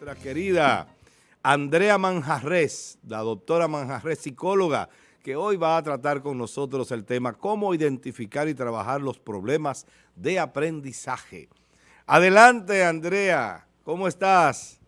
nuestra querida Andrea Manjarres, la doctora Manjarres, psicóloga, que hoy va a tratar con nosotros el tema cómo identificar y trabajar los problemas de aprendizaje. Adelante, Andrea, ¿cómo estás?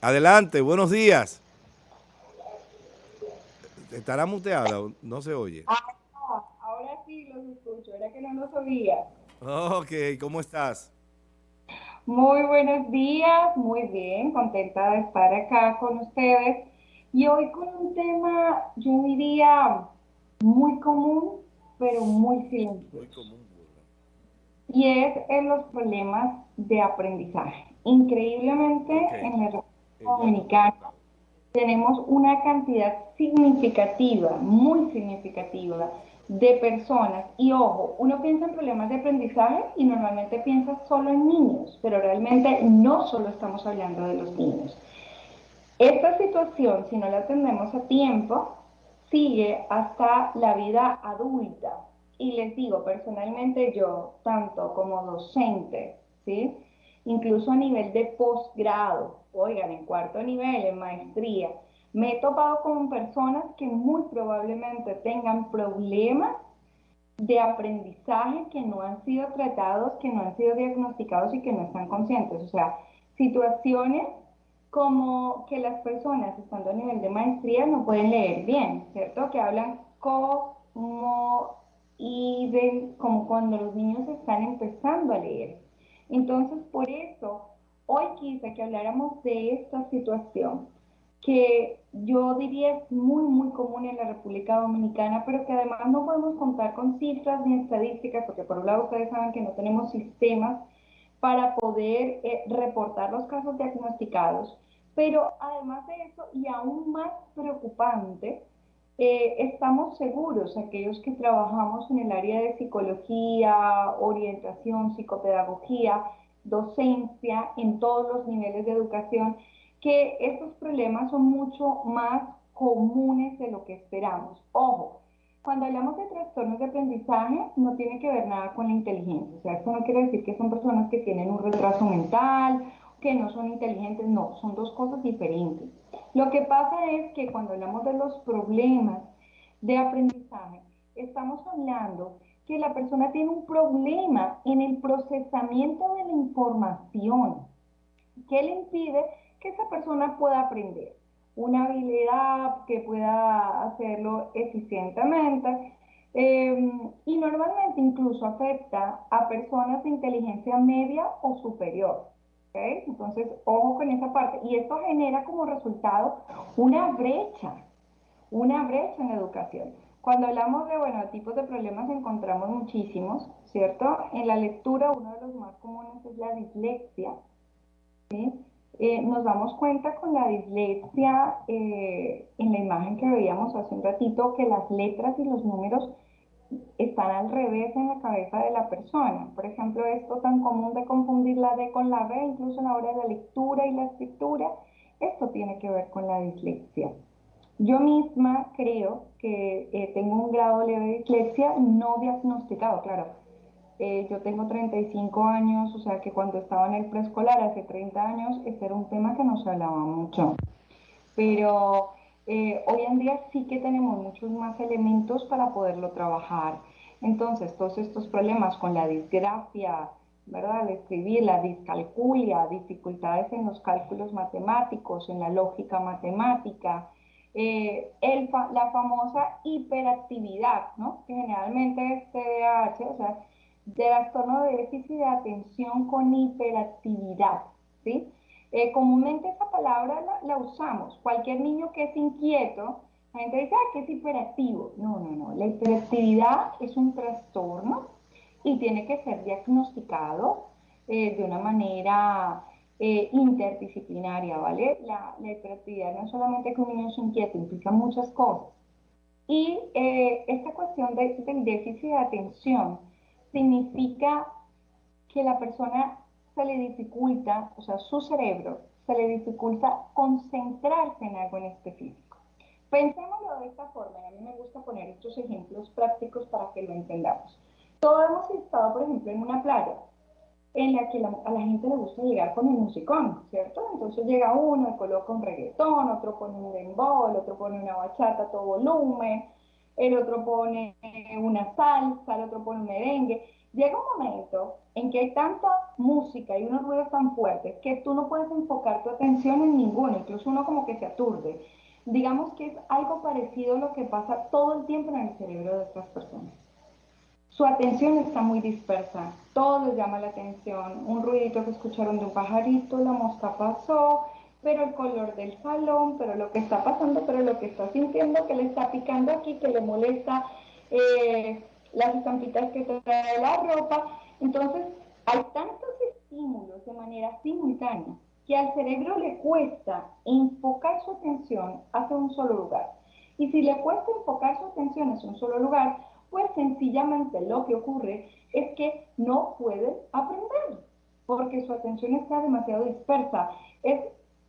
Adelante, buenos días. ¿Estará muteada? No se oye. Ah, ahora sí los escucho, era que no lo sabía. Ok, ¿cómo estás? Muy buenos días, muy bien, contenta de estar acá con ustedes. Y hoy con un tema, yo diría, muy común, pero muy silencioso. Muy común. Y es en los problemas de aprendizaje. Increíblemente, en la República Dominicana tenemos una cantidad significativa, muy significativa, de personas. Y ojo, uno piensa en problemas de aprendizaje y normalmente piensa solo en niños, pero realmente no solo estamos hablando de los niños. Esta situación, si no la atendemos a tiempo, sigue hasta la vida adulta. Y les digo, personalmente yo, tanto como docente, ¿sí? incluso a nivel de posgrado, oigan, en cuarto nivel, en maestría, me he topado con personas que muy probablemente tengan problemas de aprendizaje que no han sido tratados, que no han sido diagnosticados y que no están conscientes. O sea, situaciones como que las personas estando a nivel de maestría no pueden leer bien, ¿cierto? Que hablan como y ven como cuando los niños están empezando a leer. Entonces, por eso, hoy quise que habláramos de esta situación que yo diría es muy, muy común en la República Dominicana, pero que además no podemos contar con cifras ni estadísticas, porque por un lado ustedes saben que no tenemos sistemas para poder eh, reportar los casos diagnosticados, pero además de eso, y aún más preocupante, eh, estamos seguros, aquellos que trabajamos en el área de psicología, orientación, psicopedagogía, docencia, en todos los niveles de educación, que estos problemas son mucho más comunes de lo que esperamos. Ojo, cuando hablamos de trastornos de aprendizaje, no tiene que ver nada con la inteligencia. O sea, esto no quiere decir que son personas que tienen un retraso mental, que no son inteligentes, no, son dos cosas diferentes. Lo que pasa es que cuando hablamos de los problemas de aprendizaje, estamos hablando que la persona tiene un problema en el procesamiento de la información que le impide que esa persona pueda aprender, una habilidad que pueda hacerlo eficientemente em, y normalmente incluso afecta a personas de inteligencia media o superior. Entonces, ojo con esa parte. Y esto genera como resultado una brecha, una brecha en educación. Cuando hablamos de, bueno, tipos de problemas encontramos muchísimos, ¿cierto? En la lectura uno de los más comunes es la dislexia, ¿sí? Eh, nos damos cuenta con la dislexia, eh, en la imagen que veíamos hace un ratito, que las letras y los números están al revés en la cabeza de la persona. Por ejemplo, esto tan común de confundir la D con la B, incluso a la hora de la lectura y la escritura, esto tiene que ver con la dislexia. Yo misma creo que eh, tengo un grado leve de dislexia no diagnosticado, claro eh, yo tengo 35 años, o sea que cuando estaba en el preescolar hace 30 años, este era un tema que no se hablaba mucho. Pero eh, hoy en día sí que tenemos muchos más elementos para poderlo trabajar. Entonces, todos estos problemas con la disgrafia, ¿verdad? Al escribir, la discalculia, dificultades en los cálculos matemáticos, en la lógica matemática, eh, la famosa hiperactividad, ¿no? Que generalmente es TDAH, o sea, de trastorno de déficit de atención con hiperactividad, ¿sí? Eh, comúnmente esa palabra la, usamos. Cualquier niño que es inquieto, la gente dice, ah, que es hiperactivo. No, no, no. La hiperactividad es un trastorno y tiene que ser diagnosticado eh, de una manera eh, interdisciplinaria, ¿vale? La, hiperactividad no es solamente que un niño es inquieto, implica muchas cosas. Y esta cuestión del déficit de atención, significa que la persona se le dificulta, o sea, su cerebro se le dificulta concentrarse en algo en específico. Pensémoslo de esta forma, y a mí me gusta poner estos ejemplos prácticos para que lo entendamos. Todos hemos estado, por ejemplo, en una playa, en la que a la gente le gusta llegar con el musicón, ¿cierto? Entonces llega uno y coloca un reggaetón, otro pone un dembow, otro pone una bachata a todo volumen, el otro pone una salsa, el otro pone un merengue. Llega un momento en que hay tanta música y unos ruidos tan fuertes que tú no puedes enfocar tu atención en ninguno, incluso uno como que se aturde. Digamos que es algo parecido a lo que pasa todo el tiempo en el cerebro de estas personas. Su atención está muy dispersa, todo les llama la atención, un ruidito que escucharon de un pajarito, la mosca pasó, pero el color del salón, pero lo que está pasando, pero lo que está sintiendo, que le está picando aquí, que le molesta eh, las estampitas que trae la ropa. Entonces, hay tantos estímulos de manera simultánea que al cerebro le cuesta enfocar su atención hacia un solo lugar. Y si le cuesta enfocar su atención hacia un solo lugar, pues sencillamente lo que ocurre es que no puede aprender, porque su atención está demasiado dispersa.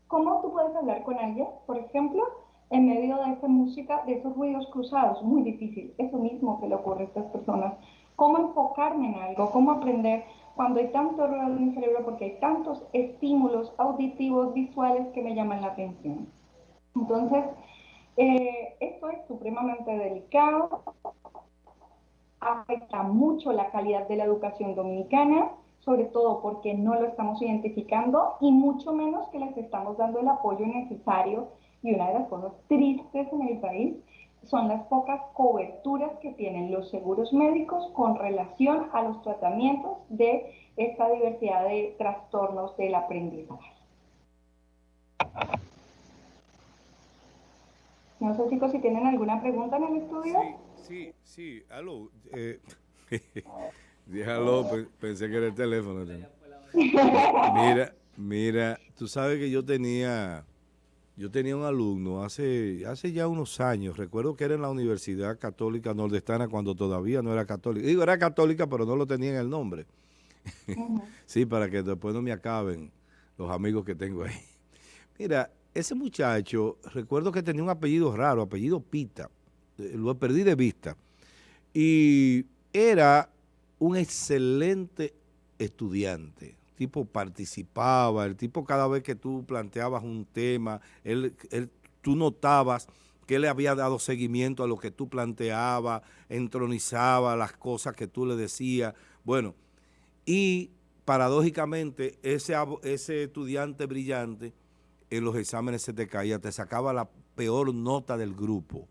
Como tú puedes hablar con alguien, por ejemplo, en medio de esa música, de esos ruidos cruzados, muy difícil. Eso mismo que le ocurre a estas personas. ¿Cómo enfocarme en algo? ¿Cómo aprender cuando hay tanto ruido en mi cerebro? Porque hay tantos estímulos auditivos, visuales que me llaman la atención. Entonces, eh, esto es supremamente delicado afecta mucho la calidad de la educación dominicana, sobre todo porque no lo estamos identificando y mucho menos que les estamos dando el apoyo necesario. Y una de las cosas tristes en el país son las pocas coberturas que tienen los seguros médicos con relación a los tratamientos de esta diversidad de trastornos del aprendizaje. No sé chicos si tienen alguna pregunta en el estudio. Sí, sí, aló. Eh, aló, pensé que era el teléfono. Mira, mira, tú sabes que yo tenía, yo tenía un alumno hace, hace ya unos años, recuerdo que era en la Universidad Católica Nordestana cuando todavía no era católica. Digo, era católica, pero no lo tenía en el nombre. sí, para que después no me acaben los amigos que tengo ahí. Mira, ese muchacho, recuerdo que tenía un apellido raro, apellido Pita lo perdí de vista. Y era un excelente estudiante. El tipo participaba, el tipo cada vez que tú planteabas un tema, él, tú notabas que él le había dado seguimiento a lo que tú planteabas, entronizaba las cosas que tú le decías. Bueno, y paradójicamente ese, ese estudiante brillante en los exámenes se te caía, te sacaba la peor nota del grupo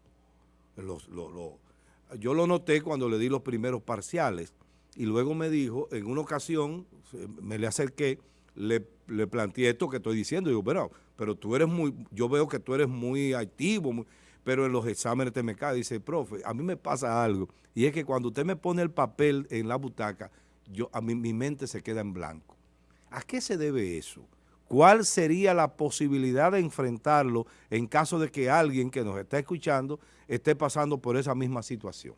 yo lo noté cuando le di los primeros parciales y luego me dijo, en una ocasión, me le acerqué, le, le planteé esto que estoy diciendo, digo, pero, pero tú eres muy, yo veo que tú eres muy activo, pero en los exámenes te me cae. Dice, profe, a mí me pasa algo, y es que cuando usted me pone el papel en la butaca, yo, a mí mi mente se queda en blanco. ¿A qué se debe eso? ¿Cuál sería la posibilidad de enfrentarlo en caso de que alguien que nos está escuchando esté pasando por esa misma situación?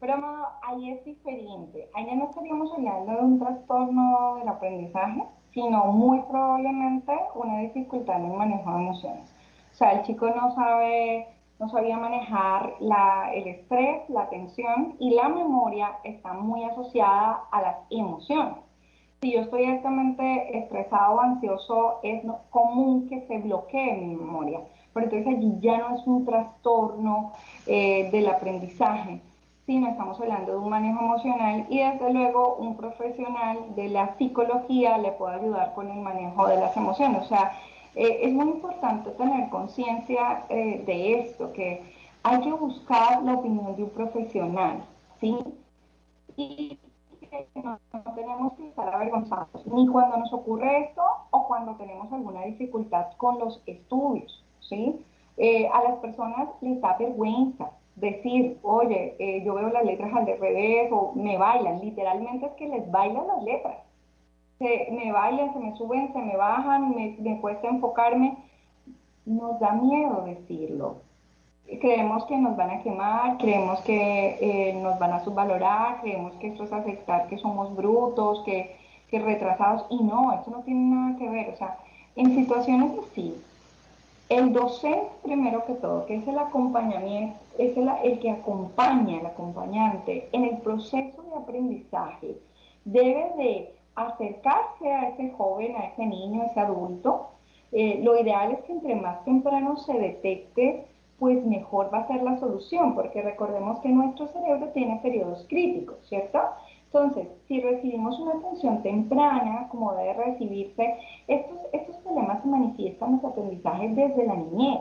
Pero ahí es diferente. Ahí no estaríamos hablando de un trastorno del aprendizaje, sino muy probablemente una dificultad en el manejo de emociones. O sea, el chico no sabe, no sabía manejar el estrés, la tensión y la memoria está muy asociada a las emociones si yo estoy altamente estresado o ansioso, es común que se bloquee mi memoria. Pero entonces allí ya no es un trastorno eh, del aprendizaje, sino estamos hablando de un manejo emocional y desde luego un profesional de la psicología le puede ayudar con el manejo de las emociones. O sea, eh, es muy importante tener conciencia eh, de esto, que hay que buscar la opinión de un profesional, ¿sí? Y no, tenemos que estar avergonzados, ni cuando nos ocurre esto o cuando tenemos alguna dificultad con los estudios, ¿sí? Eh, a las personas les da vergüenza decir, oye, eh, yo veo las letras al revés o me bailan, literalmente es que les bailan las letras. Se, me bailan, se me suben, se me bajan, me, me cuesta enfocarme. Nos da miedo decirlo, creemos que nos van a quemar, creemos que eh, nos van a subvalorar, creemos que esto es aceptar que somos brutos, que, que, retrasados, y no, esto no tiene nada que ver, o sea, en situaciones así, el docente primero que todo, que es el acompañamiento, es el, que acompaña al acompañante en el proceso de aprendizaje, debe de acercarse a ese joven, a ese niño, a ese adulto. Eh, lo ideal es que entre más temprano se detecte, pues mejor va a ser la solución, porque recordemos que nuestro cerebro tiene periodos críticos, ¿cierto? Entonces, si recibimos una atención temprana, como debe recibirse, estos, estos problemas se manifiestan en los aprendizajes desde la niñez,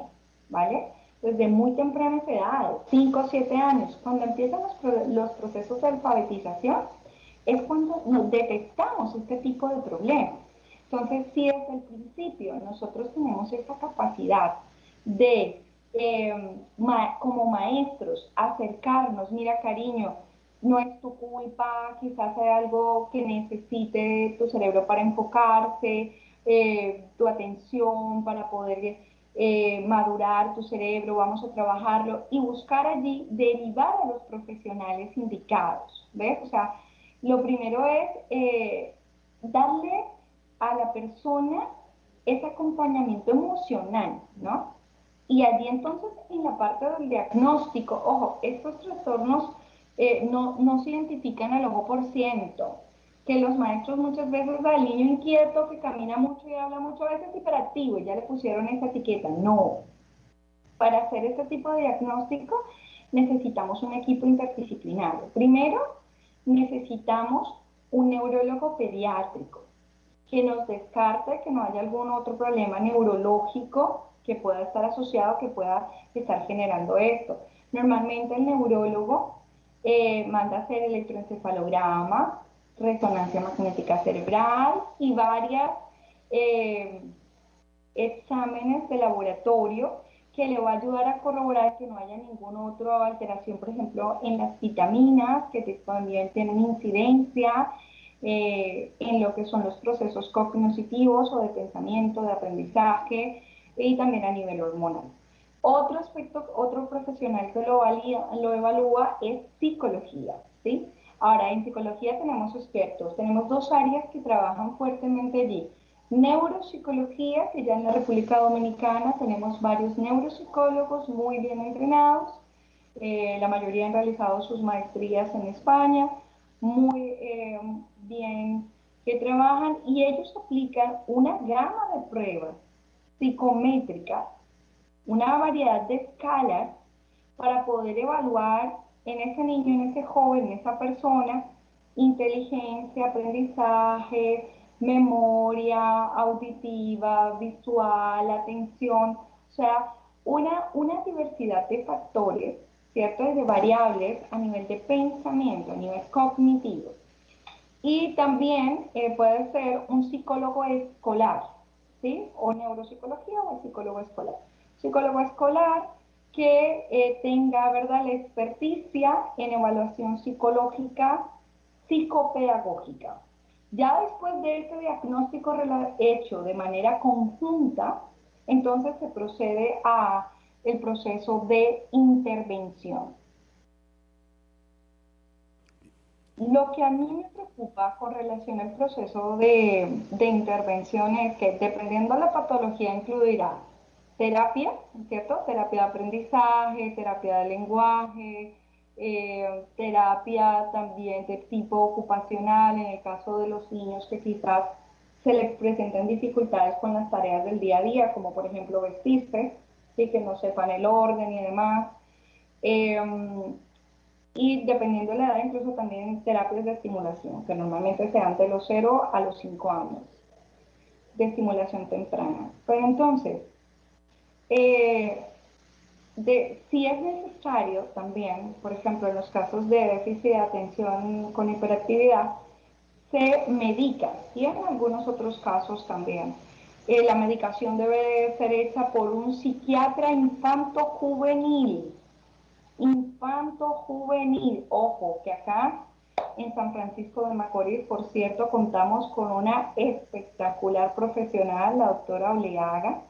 ¿vale? Desde muy temprana edad, 5 o 7 años, cuando empiezan los, los procesos de alfabetización, es cuando nos detectamos este tipo de problemas. Entonces, si desde el principio nosotros tenemos esa capacidad de, em, como maestros, acercarnos, mira cariño, no es tu culpa, quizás hay algo que necesite tu cerebro para enfocarse, eh, tu atención para poder eh, madurar tu cerebro, vamos a trabajarlo y buscar allí derivar a los profesionales indicados, ¿ves? O sea, lo primero es eh, darle a la persona ese acompañamiento emocional, ¿no? Y allí entonces en la parte del diagnóstico, ojo, estos trastornos eh, no, no se identifican al ojo por ciento, que los maestros muchas veces al niño inquieto que camina mucho y habla mucho, a veces hiperactivo, y ya le pusieron esa etiqueta. No. Para hacer este tipo de diagnóstico necesitamos un equipo interdisciplinario. Primero, necesitamos un neurólogo pediátrico que nos descarte que no haya algún otro problema neurológico que pueda estar asociado, que pueda estar generando esto. Normalmente el neurólogo eh, manda hacer electroencefalograma, resonancia magnética cerebral y varias eh, exámenes de laboratorio que le va a ayudar a corroborar que no haya ninguna otra alteración, por ejemplo, en las vitaminas, que también tienen incidencia eh, en lo que son los procesos cognitivos o de pensamiento, de aprendizaje y también a nivel hormonal. Otro aspecto, otro profesional que lo, lo evalúa es psicología, ¿sí? Ahora, en psicología tenemos expertos, tenemos dos áreas que trabajan fuertemente allí Neuropsicología, que ya en la República Dominicana tenemos varios neuropsicólogos muy bien entrenados. Eh, la mayoría han realizado sus maestrías en España, muy eh, bien que trabajan y ellos aplican una gama de pruebas psicométricas, una variedad de escalas para poder evaluar en ese niño, en ese joven, en esa persona, inteligencia, aprendizaje, memoria auditiva, visual, atención, o sea, una, una diversidad de factores, ¿cierto? De variables a nivel de pensamiento, a nivel cognitivo. Y también eh, puede ser un psicólogo escolar, ¿sí? O neuropsicología o el psicólogo escolar. Psicólogo escolar que eh, tenga, ¿verdad?, la experticia en evaluación psicológica, psicopedagógica. Ya después de este diagnóstico hecho de manera conjunta, entonces se procede a el proceso de intervención. Lo que a mí me preocupa con relación al proceso de, de intervención es que dependiendo de la patología incluirá terapia, ¿cierto? Terapia de aprendizaje, terapia de lenguaje, eh, terapia también de tipo ocupacional, en el caso de los niños que quizás se les presenten dificultades con las tareas del día a día, como por ejemplo vestirse, y que no sepan el orden y demás. Em, y dependiendo de la edad, incluso también terapias de estimulación, que normalmente se dan de los 0 a los 5 años, de estimulación temprana. Pero entonces, eh, si es necesario también, por ejemplo, en los casos de déficit de atención con hiperactividad, se medica y en algunos otros casos también. Eh, la medicación debe ser hecha por un psiquiatra infanto-juvenil. Infanto-juvenil. Ojo, que acá en San Francisco de Macorís, por cierto, contamos con una espectacular profesional, la doctora Oleaga,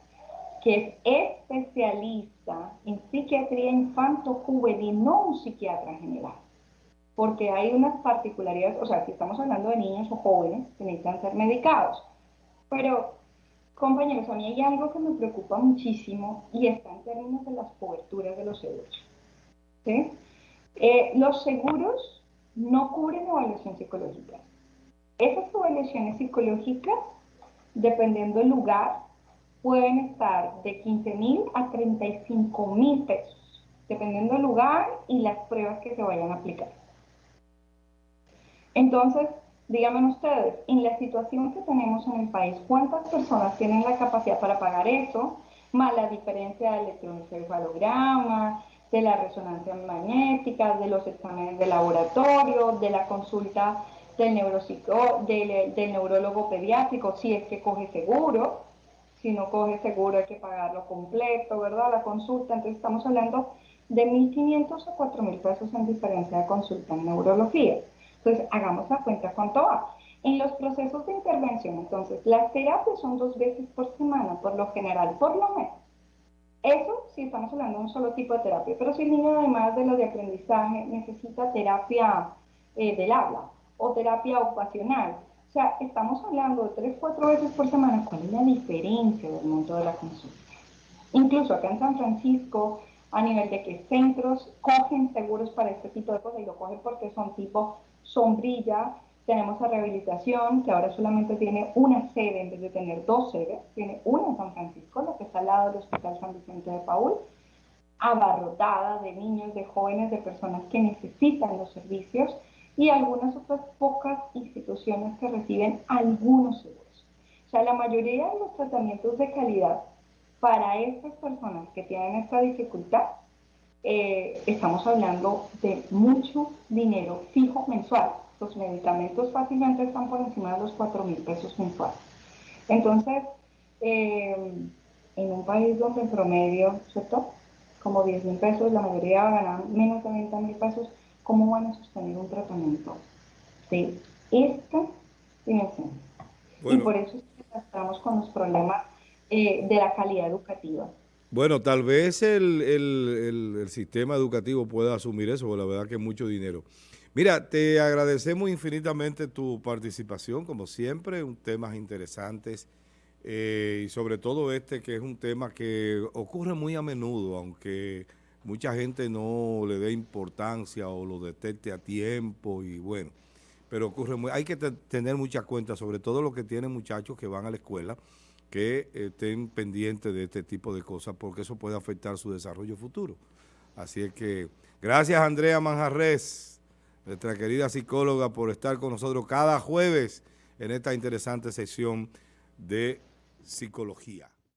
que es especialista en psiquiatría infanto-juvenil, no un psiquiatra general. Porque hay unas particularidades, o sea, si estamos hablando de niños o jóvenes que necesitan ser medicados. Pero, compañeros, a mí hay algo que me preocupa muchísimo y está en términos de las coberturas de los seguros. Eh, los seguros no cubren evaluación psicológica. Esas evaluaciones psicológicas, dependiendo del lugar, pueden estar de 15 mil a 35 mil pesos, dependiendo del lugar y las pruebas que se vayan a aplicar. Entonces, díganme ustedes, en la situación que tenemos en el país, ¿cuántas personas tienen la capacidad para pagar eso? Más la diferencia del electroencefalograma, de la resonancia magnética, de los exámenes de laboratorio, de la consulta del, del, del neurólogo pediátrico, si es que coge seguro, si no coge seguro hay que pagarlo completo, ¿verdad? La consulta, entonces estamos hablando de 1.500 a 4.000 pesos en diferencia de consulta en neurología. Entonces, hagamos la cuenta cuánto va. En los procesos de intervención, entonces, las terapias son dos veces por semana, por lo general, por lo menos. Eso si estamos hablando de un solo tipo de terapia, pero si el niño además de lo de aprendizaje necesita terapia eh, del habla o terapia ocupacional, sea, estamos hablando de tres, cuatro veces por semana, ¿cuál es la diferencia del monto de la consulta? Incluso acá en San Francisco, a nivel de que centros cogen seguros para este tipo de cosas y lo cogen porque son tipo sombrilla, tenemos a rehabilitación, que ahora solamente tiene una sede en vez de tener dos sedes, tiene una en San Francisco, la que está al lado del Hospital San Vicente de Paul, abarrotada de niños, de jóvenes, de personas que necesitan los servicios y algunas otras pocas instituciones que reciben algunos seguros. O sea, la mayoría de los tratamientos de calidad para estas personas que tienen esta dificultad, eh, estamos hablando de mucho dinero fijo mensual los medicamentos fácilmente están por encima de los 4 mil pesos mensuales. Entonces, eh, en un país donde en promedio, ¿cierto? Como 10 mil pesos, la mayoría ganan menos de 20 mil pesos, ¿cómo van a sostener un tratamiento de esta dimensión? Y por eso estamos con los problemas eh, de la calidad educativa. Bueno, tal vez el, el, el, sistema educativo pueda asumir eso, porque la verdad que es mucho dinero. Mira, te agradecemos infinitamente tu participación, como siempre, un temas interesantes eh, y sobre todo este que es un tema que ocurre muy a menudo, aunque mucha gente no le dé importancia o lo detecte a tiempo y bueno, pero ocurre muy, hay que tener mucha cuenta, sobre todo los que tienen muchachos que van a la escuela, que estén pendientes de este tipo de cosas porque eso puede afectar su desarrollo futuro. Así es que, gracias Andrea Manjarres nuestra querida psicóloga, por estar con nosotros cada jueves en esta interesante sesión de psicología.